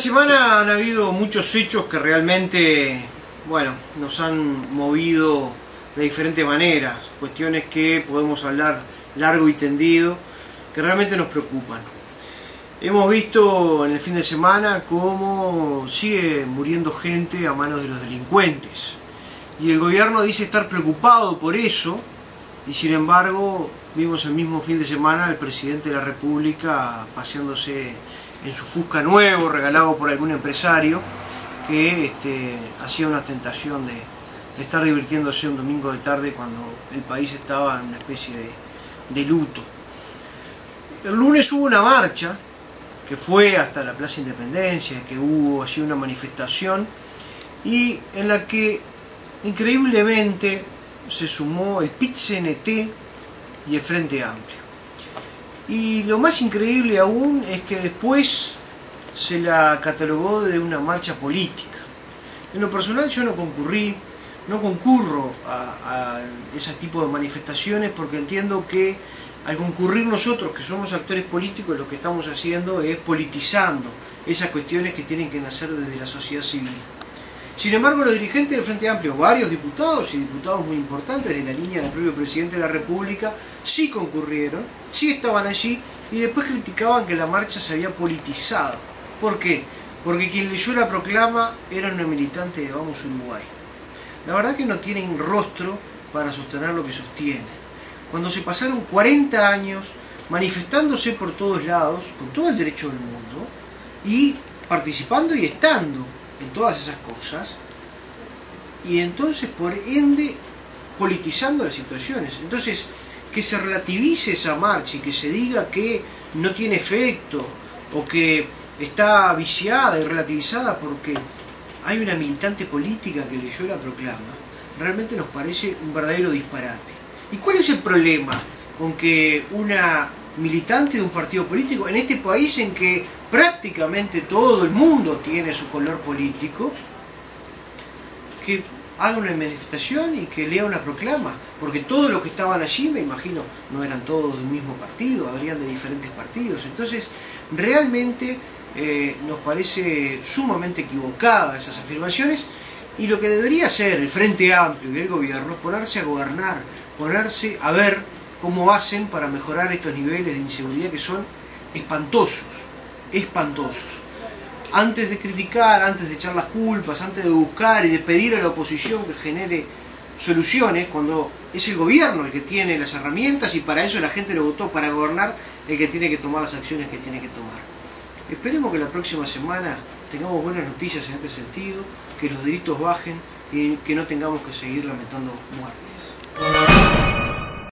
semana han habido muchos hechos que realmente, bueno, nos han movido de diferentes maneras, cuestiones que podemos hablar largo y tendido, que realmente nos preocupan. Hemos visto en el fin de semana cómo sigue muriendo gente a manos de los delincuentes. Y el gobierno dice estar preocupado por eso, y sin embargo vimos el mismo fin de semana al presidente de la República paseándose en su Fusca nuevo, regalado por algún empresario, que este, hacía una tentación de, estar divirtiéndose un domingo de tarde cuando el país estaba en una especie de, luto. El lunes hubo una marcha que fue hasta la Plaza Independencia, que hubo allí una manifestación y en la que increíblemente se sumó el PIT-CNT y el Frente Amplio. Y lo más increíble aún es que después se la catalogó de una marcha política. En lo personal yo no concurrí, no concurro a, ese tipo de manifestaciones porque entiendo que al concurrir nosotros que somos actores políticos lo que estamos haciendo es politizando esas cuestiones que tienen que nacer desde la sociedad civil. Sin embargo, los dirigentes del Frente Amplio, varios diputados y diputados muy importantes de la línea del propio presidente de la República, sí concurrieron, sí estaban allí y después criticaban que la marcha se había politizado. ¿Por qué? Porque quien leyó la proclama era una militante de Vamos Uruguay. La verdad que no tienen rostro para sostener lo que sostienen. Cuando se pasaron 40 años manifestándose por todos lados, con todo el derecho del mundo, y participando y estando en todas esas cosas y entonces por ende politizando las situaciones. Entonces, que se relativice esa marcha y que se diga que no tiene efecto o que está viciada y relativizada porque hay una militante política que leyó la proclama, realmente nos parece un verdadero disparate. ¿Y cuál es el problema con que una militante de un partido político en este país en que prácticamente todo el mundo tiene su color político, que haga una manifestación y que lea una proclama, porque todos los que estaban allí, me imagino, no eran todos del mismo partido, habrían de diferentes partidos. Entonces, realmente eh, nos parece sumamente equivocada esas afirmaciones y lo que debería hacer el Frente Amplio y el gobierno es ponerse a gobernar, ponerse a ver cómo hacen para mejorar estos niveles de inseguridad que son espantosos espantosos. Antes de criticar, antes de echar las culpas, antes de buscar y de pedir a la oposición que genere soluciones, cuando es el gobierno el que tiene las herramientas y para eso la gente lo votó para gobernar, el que tiene que tomar las acciones que tiene que tomar. Esperemos que la próxima semana tengamos buenas noticias en este sentido, que los delitos bajen y que no tengamos que seguir lamentando muertes.